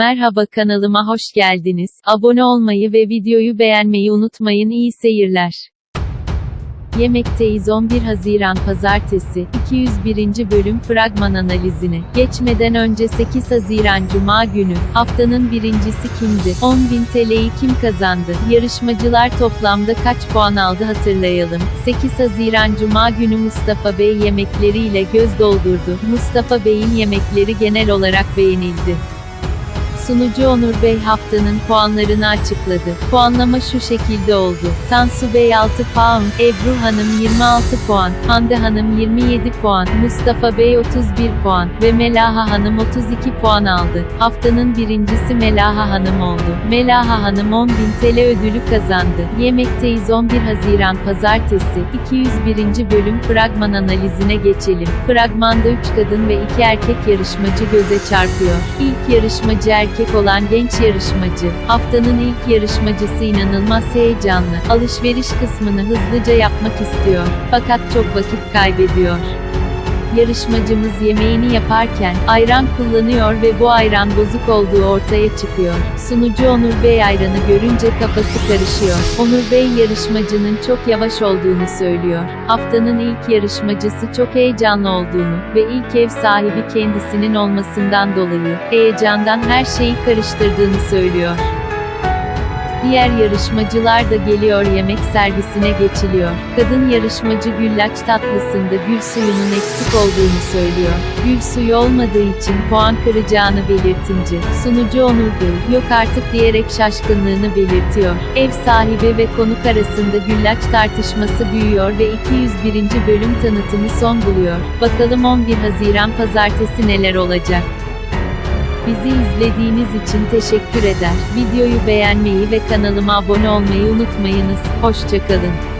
Merhaba kanalıma hoş geldiniz. Abone olmayı ve videoyu beğenmeyi unutmayın. İyi seyirler. Yemekteyiz 11 Haziran Pazartesi, 201. bölüm fragman analizine. Geçmeden önce 8 Haziran Cuma günü, haftanın birincisi kimdi? 10.000 TL'yi kim kazandı? Yarışmacılar toplamda kaç puan aldı hatırlayalım. 8 Haziran Cuma günü Mustafa Bey yemekleriyle göz doldurdu. Mustafa Bey'in yemekleri genel olarak beğenildi. Sunucu Onur Bey haftanın puanlarını açıkladı. Puanlama şu şekilde oldu. Tansu Bey 6 puan, Ebru Hanım 26 puan, Hande Hanım 27 puan, Mustafa Bey 31 puan ve Melaha Hanım 32 puan aldı. Haftanın birincisi Melaha Hanım oldu. Melaha Hanım 10.000 TL ödülü kazandı. Yemekteyiz 11 Haziran Pazartesi, 201. bölüm fragman analizine geçelim. Fragmanda 3 kadın ve 2 erkek yarışmacı göze çarpıyor. İlk yarışmacı erkek olan genç yarışmacı, haftanın ilk yarışmacısı inanılmaz heyecanlı, alışveriş kısmını hızlıca yapmak istiyor. Fakat çok vakit kaybediyor. Yarışmacımız yemeğini yaparken, ayran kullanıyor ve bu ayran bozuk olduğu ortaya çıkıyor. Sunucu Onur Bey ayranı görünce kafası karışıyor. Onur Bey yarışmacının çok yavaş olduğunu söylüyor. Haftanın ilk yarışmacısı çok heyecanlı olduğunu ve ilk ev sahibi kendisinin olmasından dolayı, heyecandan her şeyi karıştırdığını söylüyor. Diğer yarışmacılar da geliyor yemek servisine geçiliyor. Kadın yarışmacı güllaç tatlısında gül suyunun eksik olduğunu söylüyor. Gül suyu olmadığı için puan kıracağını belirtince, sunucu Onur Bey, yok artık diyerek şaşkınlığını belirtiyor. Ev sahibi ve konuk arasında güllaç tartışması büyüyor ve 201. bölüm tanıtımı son buluyor. Bakalım 11 Haziran pazartesi neler olacak? Bizi izlediğiniz için teşekkür eder. Videoyu beğenmeyi ve kanalıma abone olmayı unutmayınız. Hoşçakalın.